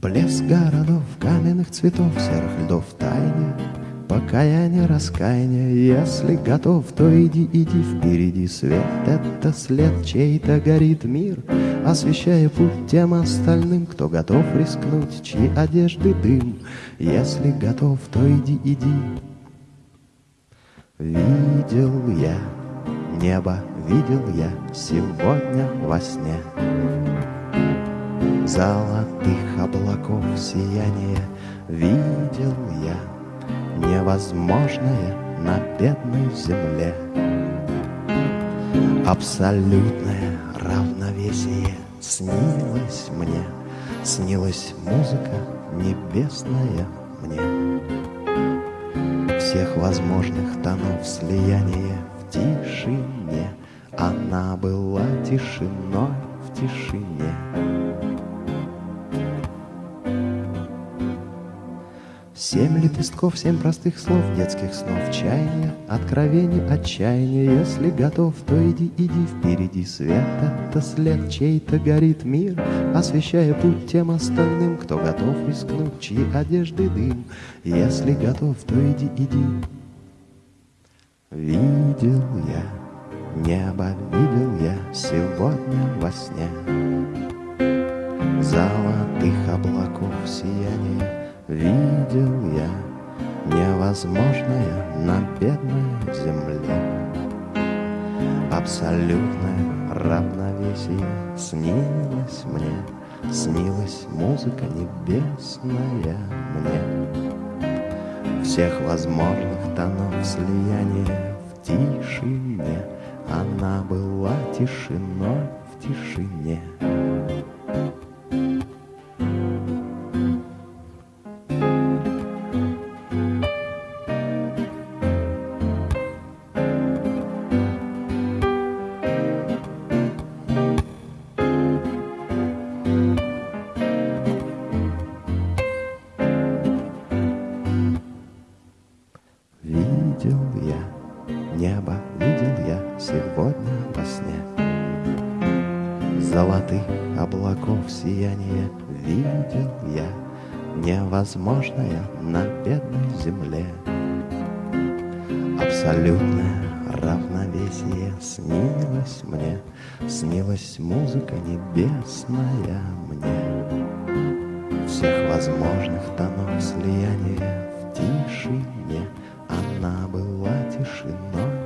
Блеск городов, каменных цветов, серых льдов тайне, Покаяние, раскаяние, если готов, то иди, иди впереди свет. Это след чей-то горит мир, освещая путь тем остальным, кто готов рискнуть, чьи одежды дым. Если готов, то иди, иди. Видел я небо, видел я сегодня во сне Золотых облаков сияние видел я невозможное на бедной земле. Абсолютное равновесие снилось мне, Снилась музыка небесная мне. Всех возможных тонов слияния в тишине Она была тишиной в тишине. Семь лепестков, семь простых слов, детских снов, чаяния, откровений, отчаяния. Если готов, то иди, иди впереди свет. Это след чей-то горит мир, освещая путь тем остальным, кто готов рискнуть, чьи одежды дым. Если готов, то иди, иди. Видел я небо, видел я сегодня во сне Золотых облаков сияние Видел я невозможное на бедной земле. Абсолютное равновесие снилось мне, Снилась музыка небесная мне. Всех возможных тонов слияния в тишине Она была тишиной в тишине. Небо, видел я сегодня во сне. Золотых облаков сияние видел я, Невозможное на бедной земле. Абсолютное равновесие снилось мне, Снилась музыка небесная мне. Всех возможных тонов слияния в тишине — она была тишиной.